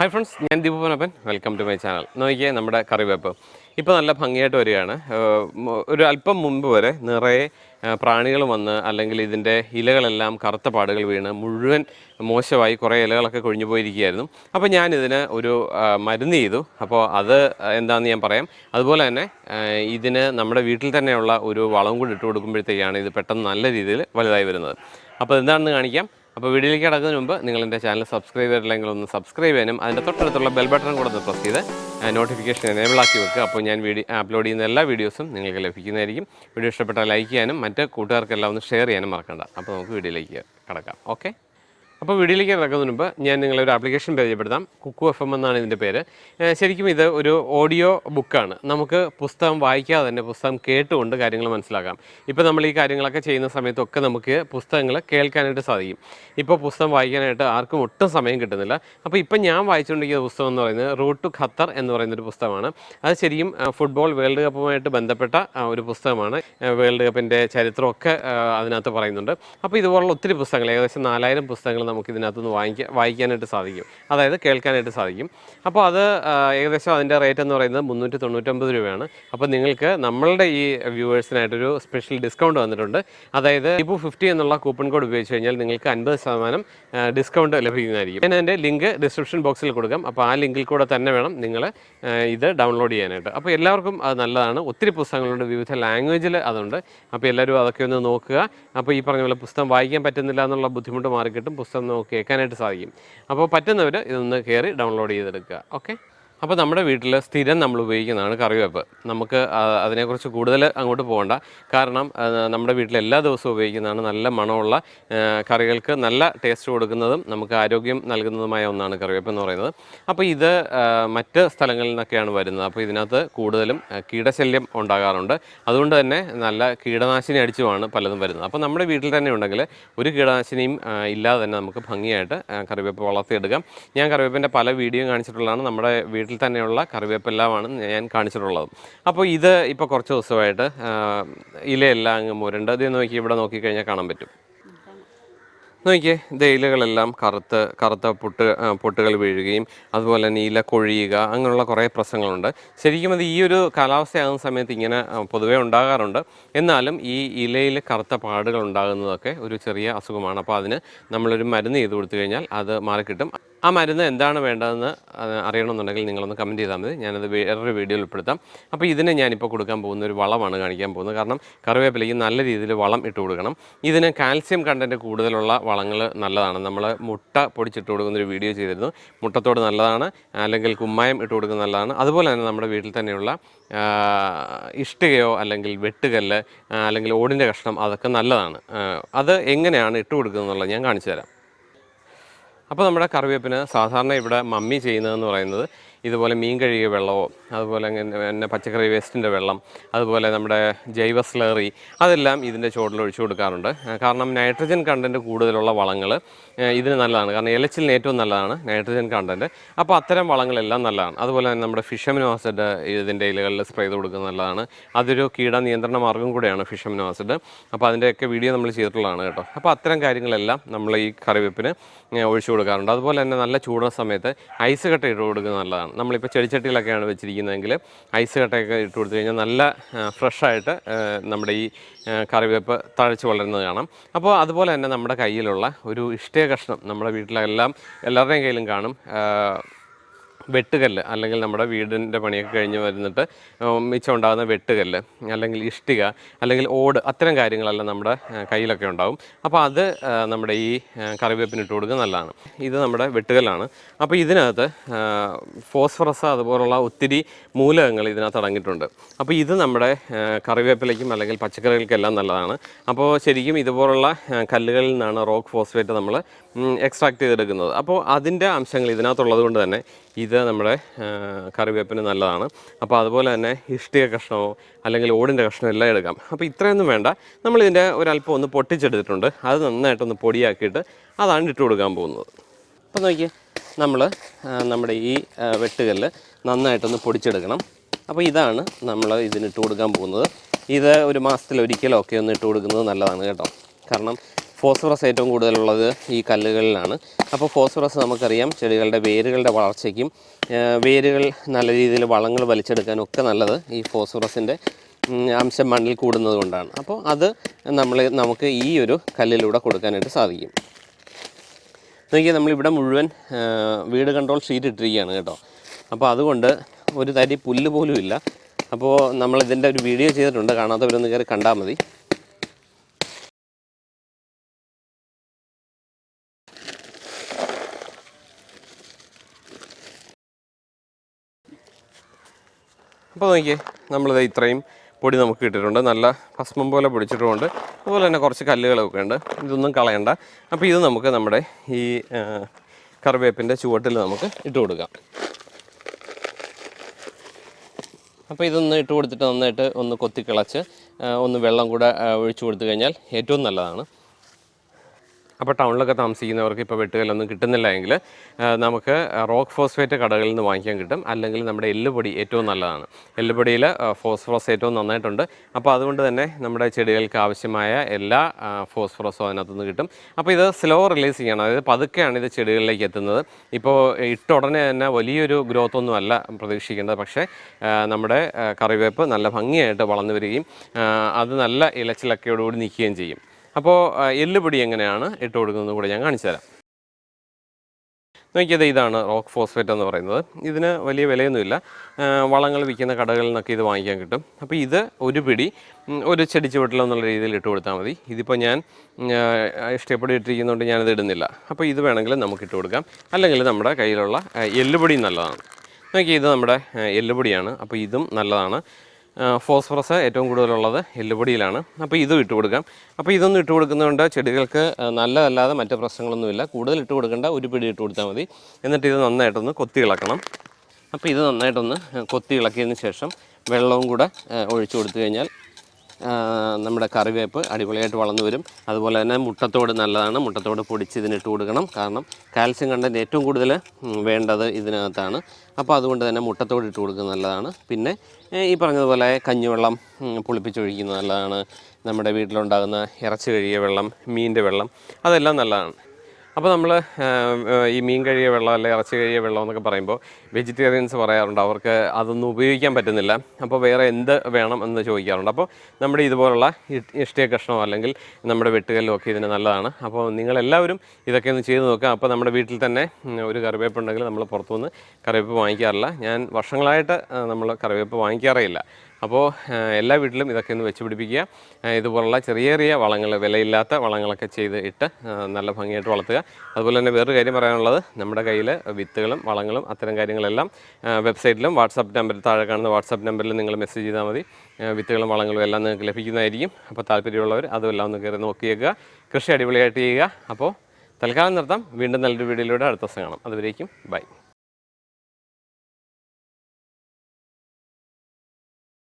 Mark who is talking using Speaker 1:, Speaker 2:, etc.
Speaker 1: Hi friends ഞാൻ ദീപുപനപ്പൻ welcome to my channel നോക്കിയേ നമ്മുടെ കറിവേപ്പ് ഇപ്പോൾ നല്ല ഭംഗിയായിട്ട് വരികയാണ്. ഒരു അല്പം മുമ്പ് വരെ നിറയെ പ്രാണികൾ വന്ന് അല്ലെങ്കിൽ ഇതിന്റെ ഇലകളെല്ലാം കറുത്ത പാടുകൾ വീണ് മുഴുവൻ മോശമായി കുറേ ഇലകളൊക്കെ കൊഴിഞ്ഞു പോയിരിക്കുകയായിരുന്നു. അപ്പോൾ ഞാനിതിന് ഒരു മരുന്ന് ചെയ്തു. അപ്പോൾ അത് എന്താണെന്ന് ഞാൻ പറയാം. അതുപോലെ തന്നെ ഇതിന് നമ്മുടെ വീട്ടിൽ തന്നെയുള്ള ഒരു വളം കൂടി ഇട്ട് കൊടുക്കുമ്പോഴത്തേക്കാണ് ഇത് പെട്ടെന്ന് നല്ല രീതിയിൽ വലുതായി വരുന്നത്. അപ്പോൾ എന്താണെന്ന് കാണിക്കാം. അപ്പോൾ വീഡിയോയിലേക്ക് കിടക്കുന്നതിന് മുമ്പ് നിങ്ങൾ എന്റെ ചാനൽ സബ്സ്ക്രൈബ് ചെയ്തിട്ടില്ലെങ്കിൽ ഒന്ന് സബ്സ്ക്രൈബ് ചെയ്യാനും അതിന്റെ തൊട്ടടുത്തുള്ള ബെൽ ബട്ടൺ കൂടെ ഒന്ന് പ്രസ് ചെയ്ത് നോട്ടിഫിക്കേഷൻ എനേബിൾ ആക്കി വെക്കുക. അപ്പോൾ ഞാൻ വീഡിയോ അപ്ലോഡ് ചെയ്യുന്ന എല്ലാ വീഡിയോസും നിങ്ങൾക്ക് ലഭിക്കുന്നതായിരിക്കും. വീഡിയോ ഇഷ്ടപ്പെട്ടാൽ ലൈക്ക് ചെയ്യാനും മറ്റ് കൂട്ടുകാർക്കെല്ലാം ഒന്ന് ഷെയർ ചെയ്യാനും മറക്കണ്ട. അപ്പോൾ നമുക്ക് വീഡിയോയിലേക്ക് കടക്കാം. ഓക്കെ അപ്പോൾ വീഡിയോയിലേക്ക് ഇറക്കുന്നതിന് മുമ്പ് ഞാൻ നിങ്ങളെ ഒരു ആപ്ലിക്കേഷൻ പരിചയപ്പെടുത്താം. കുക്കു എഫ് എം എന്നാണ് ഇതിന്റെ പേര്. ശരിക്കും ഇത് ഒരു ഓഡിയോ ബുക്കാണ് നമുക്ക് പുസ്തകം വായിക്കാതെ തന്നെ പുസ്തകം കേട്ടുകൊണ്ട് കാര്യങ്ങൾ മനസ്സിലാക്കാം. ഇപ്പോൾ നമ്മൾ ഈ കാര്യങ്ങളൊക്കെ ചെയ്യുന്ന സമയത്തൊക്കെ നമുക്ക് പുസ്തകങ്ങൾ കേൾക്കാനായിട്ട് സാധിക്കും. ഇപ്പോൾ പുസ്തകം വായിക്കാനായിട്ട് ആർക്കും ഒട്ടും സമയം കിട്ടുന്നില്ല. അപ്പോൾ ഇപ്പം ഞാൻ വായിച്ചുകൊണ്ടിരിക്കുന്ന പുസ്തകം എന്ന് പറയുന്നത് റൂട്ട് ടു ഖത്തർ എന്ന് പറയുന്ന ഒരു പുസ്തകമാണ്. അത് ശരിക്കും ഫുട്ബോൾ വേൾഡ് കപ്പുമായിട്ട് ബന്ധപ്പെട്ട ഒരു പുസ്തകമാണ്. വേൾഡ് കപ്പിന്റെ ചരിത്രമൊക്കെ അതിനകത്ത് പറയുന്നുണ്ട്. അപ്പോൾ ഇതുപോലുള്ള ഒത്തിരി പുസ്തകങ്ങൾ ഏകദേശം നാലായിരം പുസ്തകങ്ങൾ നമുക്ക് ഇതിനകത്തുനിന്ന് വാങ്ങിക്കാൻ വായിക്കാനായിട്ട് സാധിക്കും. അതായത് കേൾക്കാനായിട്ട് സാധിക്കും. അപ്പോൾ അത് ഏകദേശം അതിന്റെ റേറ്റ് എന്ന് പറയുന്നത് മുന്നൂറ്റി തൊണ്ണൂറ്റൊമ്പത് രൂപയാണ്. അപ്പോൾ നിങ്ങൾക്ക് നമ്മളുടെ ഈ വ്യൂവേഴ്സിനായിട്ടൊരു സ്പെഷ്യൽ ഡിസ്കൗണ്ട് വന്നിട്ടുണ്ട്. അതായത് ഇപ്പോൾ ഫിഫ്റ്റി എന്നുള്ള കൂപ്പൺ കോഡ് ഉപയോഗിച്ച് കഴിഞ്ഞാൽ നിങ്ങൾക്ക് അൻപത് ശതമാനം ഡിസ്കൗണ്ട് ലഭിക്കുന്നതായിരിക്കും. ഞാൻ എന്റെ ലിങ്ക് ഡിസ്ക്രിപ്ഷൻ ബോക്സിൽ കൊടുക്കാം. അപ്പോൾ ആ ലിങ്കിൽ കൂടെ തന്നെ വേണം നിങ്ങൾ ഇത് ഡൗൺലോഡ് ചെയ്യാനായിട്ട്. അപ്പോൾ എല്ലാവർക്കും അത് നല്ലതാണ്. ഒത്തിരി പുസ്തകങ്ങളുണ്ട്. വിവിധ ലാംഗ്വേജിൽ അതുണ്ട്. അപ്പോൾ എല്ലാവരും അതൊക്കെ ഒന്ന് നോക്കുക. അപ്പോൾ ഈ പറഞ്ഞ പോലെ പുസ്തകം വായിക്കാൻ പറ്റുന്നില്ല എന്നുള്ള ബുദ്ധിമുട്ട് മാറിക്കിട്ടും. പുസ്തകം നമുക്ക് കേൾക്കാനായിട്ട് സാധിക്കും. അപ്പോൾ പറ്റുന്നവർ ഇതൊന്ന് കയറി ഡൗൺലോഡ് ചെയ്തെടുക്കുക. ഓക്കെ അപ്പോൾ നമ്മുടെ വീട്ടിൽ സ്ഥിരം നമ്മൾ ഉപയോഗിക്കുന്നതാണ് കറിവേപ്പ്. നമുക്ക് അതിനെക്കുറിച്ച് കൂടുതൽ അങ്ങോട്ട് പോകണ്ട. കാരണം നമ്മുടെ വീട്ടിൽ എല്ലാ ദിവസവും ഉപയോഗിക്കുന്നതാണ് നല്ല മണമുള്ള കറികൾക്ക് നല്ല ടേസ്റ്റ് കൊടുക്കുന്നതും നമുക്ക് ആരോഗ്യം നൽകുന്നതുമായ ഒന്നാണ് കറിവേപ്പ് എന്ന് പറയുന്നത്. അപ്പോൾ ഇത് മറ്റ് സ്ഥലങ്ങളിൽ നിന്നൊക്കെയാണ് വരുന്നത്. അപ്പോൾ ഇതിനകത്ത് കൂടുതലും കീടശല്യം ഉണ്ടാകാറുണ്ട്. അതുകൊണ്ട് തന്നെ നല്ല കീടനാശിനി അടിച്ചുമാണ് പലതും വരുന്നത്. അപ്പോൾ നമ്മുടെ വീട്ടിൽ തന്നെ ഉണ്ടെങ്കിൽ ഒരു കീടനാശിനിയും ഇല്ലാതെ തന്നെ നമുക്ക് ഭംഗിയായിട്ട് കറിവേപ്പ് വളർത്തിയെടുക്കാം. ഞാൻ കറിവേപ്പിന്റെ പല വീഡിയോ കാണിച്ചിട്ടുള്ളതാണ്. നമ്മുടെ വീട്ടിൽ തന്നെയുള്ള കറിവേപ്പെല്ലാമാണ് ഞാൻ കാണിച്ചിട്ടുള്ളത്. അപ്പോൾ ഇത് ഇപ്പോൾ കുറച്ച് ദിവസമായിട്ട് ഇലയെല്ലാം അങ്ങ് മുരണ്ട്. ഇത് നോക്കി ഇവിടെ നോക്കിക്കഴിഞ്ഞാൽ കാണാൻ പറ്റും. നോക്കിയേ ഇലകളെല്ലാം കറുത്ത് കറുത്ത പൊട്ട് പൊട്ടുകൾ വീഴുകയും അതുപോലെ തന്നെ ഇല കൊഴിയുക അങ്ങനെയുള്ള കുറേ പ്രശ്നങ്ങളുണ്ട്. ശരിക്കും അത് ഈ ഒരു കാലാവസ്ഥയാകുന്ന സമയത്ത് ഇങ്ങനെ പൊതുവേ ഉണ്ടാകാറുണ്ട്. എന്നാലും ഈ ഇലയിൽ കറുത്ത പാടുകൾ ഉണ്ടാകുന്നതൊക്കെ ഒരു ചെറിയ അസുഖമാണ്. അപ്പോൾ അതിന് നമ്മളൊരു മരുന്ന് ചെയ്ത് കൊടുത്തു കഴിഞ്ഞാൽ അത് മാറിക്കിട്ടും. ആ മരുന്ന് എന്താണ് വേണ്ടതെന്ന് അറിയണമെന്നുണ്ടെങ്കിൽ നിങ്ങളൊന്ന് കമന്റ് ചെയ്താൽ മതി. ഞാനത് വേറൊരു വീഡിയോയിൽ ഉൾപ്പെടുത്താം. അപ്പോൾ ഇതിന് ഞാനിപ്പോൾ കൊടുക്കാൻ പോകുന്ന ഒരു വളമാണ് കാണിക്കാൻ പോകുന്നത്. കാരണം കറിവേപ്പിലയ്ക്ക് നല്ല രീതിയിൽ വളം ഇട്ട് കൊടുക്കണം. ഇതിന് കാൽസ്യം കണ്ടന്റ് കൂടുതലുള്ള വളങ്ങൾ നല്ലതാണ്. നമ്മൾ മുട്ട പൊടിച്ചിട്ട് കൊടുക്കുന്നൊരു വീഡിയോ ചെയ്തിരുന്നു. മുട്ടത്തോട് നല്ലതാണ്. അല്ലെങ്കിൽ കുമ്മായം ഇട്ട് കൊടുക്കുന്നത് നല്ലതാണ്. അതുപോലെ തന്നെ നമ്മുടെ വീട്ടിൽ തന്നെയുള്ള ഇഷ്ടികയോ അല്ലെങ്കിൽ വെട്ടുകല്ല് അല്ലെങ്കിൽ ഓടിന്റെ കഷ്ണം അതൊക്കെ നല്ലതാണ്. അത് എങ്ങനെയാണ് ഇട്ട് കൊടുക്കുന്നത് എന്നുള്ളത് ഞാൻ കാണിച്ചു തരാം. അപ്പോൾ നമ്മുടെ കറിവേപ്പിന് സാധാരണ ഇവിടെ മമ്മി ചെയ്യുന്നതെന്ന് പറയുന്നത് ഇതുപോലെ മീൻ കഴുകിയ വെള്ളമോ അതുപോലെ പിന്നെ പച്ചക്കറി വേസ്റ്റിന്റെ വെള്ളം അതുപോലെ നമ്മുടെ ജൈവ സ്ലറി അതെല്ലാം ഇതിന്റെ ചുവട്ടിൽ ഒഴിച്ചു കൊടുക്കാറുണ്ട്. കാരണം നൈട്രജൻ കണ്ടന്റ് കൂടുതലുള്ള വളങ്ങൾ ഇതിന് നല്ലതാണ്. കാരണം ഇലച്ചിലിന് ഏറ്റവും നല്ലതാണ് നൈട്രജൻ കണ്ടന്റ് അപ്പോൾ അത്തരം വളങ്ങളെല്ലാം നല്ലതാണ്. അതുപോലെ തന്നെ നമ്മുടെ ഫിഷമിനോ ആസിഡ് ഇതിന്റെ ഇലകളിൽ സ്പ്രേ ചെയ്ത് കൊടുക്കുന്നത് നല്ലതാണ്. അതൊരു കീട നിയന്ത്രണ മാർഗം കൂടെയാണ് ഫിഷമിനോ ആസിഡ് അപ്പോൾ അതിന്റെയൊക്കെ വീഡിയോ നമ്മൾ ചെയ്തിട്ടുള്ളതാണ് കേട്ടോ. അപ്പോൾ അത്തരം കാര്യങ്ങളെല്ലാം നമ്മൾ ഈ കറിവേപ്പിന് ഒഴിച്ചു കൊടുക്കാറുണ്ട്. അതുപോലെ തന്നെ നല്ല ചൂടുന്ന സമയത്ത് ഐസ് കട്ട ഇട്ട് കൊടുക്കുന്നത് നല്ലതാണ്. നമ്മളിപ്പോൾ ചെടിച്ചട്ടിയിലൊക്കെയാണ് വെച്ചിരിക്കുന്നതെങ്കിൽ ഐസ് കട്ടയൊക്കെ ഇട്ട് കൊടുത്തു കഴിഞ്ഞാൽ നല്ല ഫ്രഷായിട്ട് നമ്മുടെ ഈ കറിവേപ്പ് തഴച്ച് വളരുന്നത് കാണാം. അപ്പോൾ അതുപോലെ തന്നെ നമ്മുടെ കയ്യിലുള്ള ഒരു ഇഷ്ടേ കഷ്ണം നമ്മുടെ വീട്ടിലെല്ലാം എല്ലാവരുടെയും കയ്യിലും കാണും. വെട്ടുകല്ല് അല്ലെങ്കിൽ നമ്മുടെ വീടിന്റെ പണിയൊക്കെ കഴിഞ്ഞ് വരുന്നിട്ട് മിച്ചം ഉണ്ടാകുന്ന വെട്ടുകല്ല് അല്ലെങ്കിൽ ഇഷ്ടിക അല്ലെങ്കിൽ ഓട് അത്തരം കാര്യങ്ങളെല്ലാം നമ്മുടെ കയ്യിലൊക്കെ ഉണ്ടാവും. അപ്പോൾ അത് നമ്മുടെ ഈ കറിവേപ്പിനിട്ട് കൊടുക്കുന്നത് നല്ലതാണ്. ഇത് നമ്മുടെ വെട്ടുകല്ലാണ്. അപ്പോൾ ഇതിനകത്ത് ഫോസ്ഫറസ് അതുപോലുള്ള ഒത്തിരി മൂലകങ്ങൾ ഇതിനകത്ത് അടങ്ങിയിട്ടുണ്ട്. അപ്പോൾ ഇത് നമ്മുടെ കറിവേപ്പിലേക്കും അല്ലെങ്കിൽ പച്ചക്കറികൾക്കെല്ലാം നല്ലതാണ്. അപ്പോൾ ശരിക്കും ഇതുപോലുള്ള കല്ലുകളിൽ നിന്നാണ് റോക്ക് ഫോസ്ഫേറ്റ് നമ്മൾ എക്സ്ട്രാക്ട് ചെയ്തെടുക്കുന്നത്. അപ്പോൾ അതിന്റെ അംശങ്ങൾ ഇതിനകത്തുള്ളത് കൊണ്ട് തന്നെ ഇത് നമ്മുടെ കറിവേപ്പിന് നല്ലതാണ്. അപ്പോൾ അതുപോലെ തന്നെ ഇഷ്ടിക കഷ്ണമോ അല്ലെങ്കിൽ ഓടിന്റെ കഷ്ണമോ എല്ലാം എടുക്കാം. അപ്പോൾ ഇത്രയൊന്നും വേണ്ട. നമ്മളിതിന്റെ ഒരല്പം ഒന്ന് പൊട്ടിച്ചെടുത്തിട്ടുണ്ട്. അത് നന്നായിട്ടൊന്ന് പൊടിയാക്കിയിട്ട് അതാണ് ഇട്ട് കൊടുക്കാൻ പോകുന്നത്. അപ്പോൾ നോക്കിയേ നമ്മൾ നമ്മുടെ ഈ വെട്ടുകല്ല് നന്നായിട്ടൊന്ന് പൊടിച്ചെടുക്കണം. അപ്പോൾ ഇതാണ് നമ്മൾ ഇതിന് ഇട്ട് കൊടുക്കാൻ പോകുന്നത്. ഇത് ഒരു മാസത്തിൽ ഒരിക്കലോ ഒക്കെ ഒന്ന് ഇട്ട് കൊടുക്കുന്നത് നല്ലതാണ് കേട്ടോ. കാരണം ഫോസ്ഫറസ് ഏറ്റവും കൂടുതലുള്ളത് ഈ കല്ലുകളിലാണ്. അപ്പോൾ ഫോസ്ഫറസ് നമുക്കറിയാം ചെടികളുടെ വേരുകളുടെ വളർച്ചയ്ക്കും വേരുകൾ നല്ല രീതിയിൽ വളങ്ങൾ വലിച്ചെടുക്കാനും ഒക്കെ നല്ലത് ഈ ഫോസ്ഫറസിന്റെ അംശം മണ്ണിൽ കൂടുന്നത് കൊണ്ടാണ്. അപ്പോൾ അത് നമ്മൾ നമുക്ക് ഈ ഒരു കല്ലിലൂടെ കൊടുക്കാനായിട്ട് സാധിക്കും. നോക്കിയാൽ നമ്മളിവിടെ മുഴുവൻ വീട് കൺട്രോൾ ഷീറ്റ് ഇട്ടിരിക്കുകയാണ് കേട്ടോ. അപ്പോൾ അതുകൊണ്ട് ഒരു തരി പുല്ല് പോലും ഇല്ല. അപ്പോൾ നമ്മളിതിന്റെ ഒരു വീഡിയോ ചെയ്തിട്ടുണ്ട്. കാണാത്തവരൊന്ന് കയറി കണ്ടാൽ മതി. അപ്പോൾ നോക്കിയേ നമ്മളിത് ഇത്രയും പൊടി നമുക്ക് കിട്ടിയിട്ടുണ്ട് നല്ല ഭസ്മം പോലെ പൊടിച്ചിട്ടുമുണ്ട്. അതുപോലെ തന്നെ കുറച്ച് കല്ലുകളൊക്കെ ഉണ്ട്. ഇതൊന്നും കളയണ്ട. അപ്പോൾ ഇത് നമുക്ക് നമ്മുടെ ഈ കറിവേപ്പിന്റെ ചുവട്ടിൽ നമുക്ക് ഇട്ട് കൊടുക്കാം. അപ്പോൾ ഇതൊന്ന് ഇട്ട് കൊടുത്തിട്ട് നന്നായിട്ട് ഒന്ന് കൊത്തിക്കിളച്ച് ഒന്ന് വെള്ളം കൂടെ ഒഴിച്ചു കൊടുത്തു കഴിഞ്ഞാൽ ഏറ്റവും നല്ലതാണ്. അപ്പോൾ ടൗണിലൊക്കെ താമസിക്കുന്നവർക്ക് ഇപ്പോൾ വെട്ടുകല്ലൊന്നും കിട്ടുന്നില്ല എങ്കിൽ നമുക്ക് റോക്ക് ഫോസ്ഫേറ്റ് കടകളിൽ നിന്ന് വാങ്ങിക്കാൻ കിട്ടും. അല്ലെങ്കിൽ നമ്മുടെ എല്ലുപൊടി ഏറ്റവും നല്ലതാണ്. എല്ലുപൊടിയിൽ ഫോസ്ഫറസ് ഏറ്റവും നന്നായിട്ടുണ്ട്. അപ്പോൾ അതുകൊണ്ട് തന്നെ നമ്മുടെ ചെടികൾക്ക് ആവശ്യമായ എല്ലാ ഫോസ്ഫറസും അതിനകത്തുനിന്ന് കിട്ടും. അപ്പോൾ ഇത് സ്ലോ റിലീസ് ചെയ്യണം. അതായത് പതുക്കെയാണ് ഇത് ചെടികളിലേക്ക് എത്തുന്നത്. ഇപ്പോൾ ഇട്ട ഉടനെ തന്നെ വലിയൊരു ഗ്രോത്ത് ഒന്നും അല്ല പ്രതീക്ഷിക്കേണ്ടത്. പക്ഷേ നമ്മുടെ കറിവേപ്പ് നല്ല ഭംഗിയായിട്ട് വളർന്നു വരികയും അത് നല്ല ഇലച്ചിലക്കയോടുകൂടി നിൽക്കുകയും ചെയ്യും. അപ്പോൾ എല്ലുപൊടി എങ്ങനെയാണ് ഇട്ട് കൊടുക്കുന്നത് കൂടെ ഞാൻ കാണിച്ചു തരാം. നോക്കിയത് ഇതാണ് റോക്ക് ഫോസ്ഫേറ്റ് എന്ന് പറയുന്നത്. ഇതിന് വലിയ വിലയൊന്നുമില്ല. വളങ്ങൾ വിൽക്കുന്ന കടകളിൽ നിന്നൊക്കെ ഇത് വാങ്ങിക്കാൻ കിട്ടും. അപ്പോൾ ഇത് ഒരു പിടി ഒരു ചെടി ചുവട്ടിലോ എന്നുള്ള രീതിയിൽ ഇട്ട് കൊടുത്താൽ മതി. ഇതിപ്പോൾ ഞാൻ ഇഷ്ടപ്പെടി ഇട്ടിരിക്കുന്നതുകൊണ്ട് ഞാനിത് ഇടുന്നില്ല. അപ്പോൾ ഇത് വേണമെങ്കിൽ നമുക്ക് ഇട്ട് കൊടുക്കാം. അല്ലെങ്കിൽ നമ്മുടെ കയ്യിലുള്ള എല്ലുപൊടിയും എല്ലുപൊടി നല്ലതാണ്. നോക്കി ഇത് നമ്മുടെ എല്ലുപൊടിയാണ്. അപ്പോൾ ഇതും നല്ലതാണ്. ഫോസ്ഫറസ് ഏറ്റവും കൂടുതലുള്ളത് എല്ലുപൊടിയിലാണ്. അപ്പോൾ ഇതും ഇട്ട് കൊടുക്കാം. അപ്പോൾ ഇതൊന്നും ഇട്ട് കൊടുക്കുന്നതുകൊണ്ട് ചെടികൾക്ക് നല്ലതല്ലാതെ മറ്റ് പ്രശ്നങ്ങളൊന്നുമില്ല. കൂടുതൽ ഇട്ട് കൊടുക്കേണ്ട ഒരു പിടി ഇട്ട് കൊടുത്താൽ മതി. എന്നിട്ട് ഇത് നന്നായിട്ടൊന്ന് കൊത്തി ഇളക്കണം. അപ്പോൾ ഇത് നന്നായിട്ടൊന്ന് കൊത്തി ഇളക്കിയതിന് ശേഷം വെള്ളവും കൂടെ ഒഴിച്ചു കൊടുത്തു കഴിഞ്ഞാൽ നമ്മുടെ കറിവേപ്പ് അടിപൊളിയായിട്ട് വളർന്നു വരും. അതുപോലെ തന്നെ മുട്ടത്തോട് നല്ലതാണ്. മുട്ടത്തോട് പൊടിച്ച് ഇതിനിട്ട് കൊടുക്കണം. കാരണം കാൽസ്യം കണ്ടന്റ് ഏറ്റവും കൂടുതൽ വേണ്ടത് ഇതിനകത്താണ്. അപ്പോൾ അതുകൊണ്ട് തന്നെ മുട്ടത്തോട് ഇട്ട് കൊടുക്കുന്നത് നല്ലതാണ്. പിന്നെ ഈ പറഞ്ഞതുപോലെ കഞ്ഞിവെള്ളം പുളിപ്പിച്ചൊഴിക്കുന്നത് നല്ലതാണ്. നമ്മുടെ വീട്ടിലുണ്ടാകുന്ന ഇറച്ചി കഴുകിയ വെള്ളം മീനിന്റെ വെള്ളം അതെല്ലാം നല്ലതാണ്. അപ്പോൾ നമ്മൾ ഈ മീൻ കഴിയ വെള്ളം അല്ലെങ്കിൽ ഇറച്ചി കഴിയ വെള്ളം എന്നൊക്കെ പറയുമ്പോൾ വെജിറ്റേറിയൻസ് പറയാറുണ്ട്. അവർക്ക് അതൊന്നും ഉപയോഗിക്കാൻ പറ്റുന്നില്ല. അപ്പോൾ വേറെ എന്ത് വേണം എന്ന് ചോദിക്കാറുണ്ട്. അപ്പോൾ നമ്മുടെ ഇതുപോലുള്ള ഇഷ്ടിയ കഷ്ണമോ അല്ലെങ്കിൽ നമ്മുടെ വെട്ടുകല്ലോ ഒക്കെ ഇതിന് നല്ലതാണ്. അപ്പോൾ നിങ്ങളെല്ലാവരും ഇതൊക്കെ ഒന്ന് ചെയ്ത് നോക്കുക. അപ്പോൾ നമ്മുടെ വീട്ടിൽ തന്നെ ഒരു കറിവേപ്പ് ഉണ്ടെങ്കിൽ നമ്മൾ പുറത്തുനിന്ന് കറിവേപ്പ് വാങ്ങിക്കാറില്ല. ഞാൻ വർഷങ്ങളായിട്ട് നമ്മൾ കറിവേപ്പ് വാങ്ങിക്കാറേ ഇല്ല. അപ്പോൾ എല്ലാ വീട്ടിലും ഇതൊക്കെ ഒന്ന് വെച്ച് പിടിപ്പിക്കുക. ഇതുപോലുള്ള ചെറിയ ചെറിയ വളങ്ങൾ വിലയില്ലാത്ത വളങ്ങളൊക്കെ ചെയ്ത് ഇട്ട് നല്ല ഭംഗിയായിട്ട് വളർത്തുക. അതുപോലെ തന്നെ വേറൊരു കാര്യം പറയാനുള്ളത് നമ്മുടെ കയ്യിൽ വിത്തുകളും വളങ്ങളും അത്തരം കാര്യങ്ങളെല്ലാം വെബ്സൈറ്റിലും വാട്സാപ്പ് നമ്പറിൽ താഴെ കാണുന്ന വാട്സാപ്പ് നമ്പറിൽ നിങ്ങൾ മെസ്സേജ് ചെയ്താൽ മതി. വിത്തുകളും വളങ്ങളും എല്ലാം നിങ്ങൾക്ക് ലഭിക്കുന്നതായിരിക്കും. അപ്പോൾ താല്പര്യമുള്ളവർ അതുമെല്ലാം ഒന്ന് കയറി നോക്കിയേക്കുക കൃഷി അടിപൊളിയായിട്ട് ചെയ്യുക. അപ്പോൾ തൽക്കാലം നിർത്താം. വീണ്ടും നല്ലൊരു വീഡിയോയിലൂടെ അടുത്ത ദിവസം കാണാം. അതുവരേക്കും ബൈ.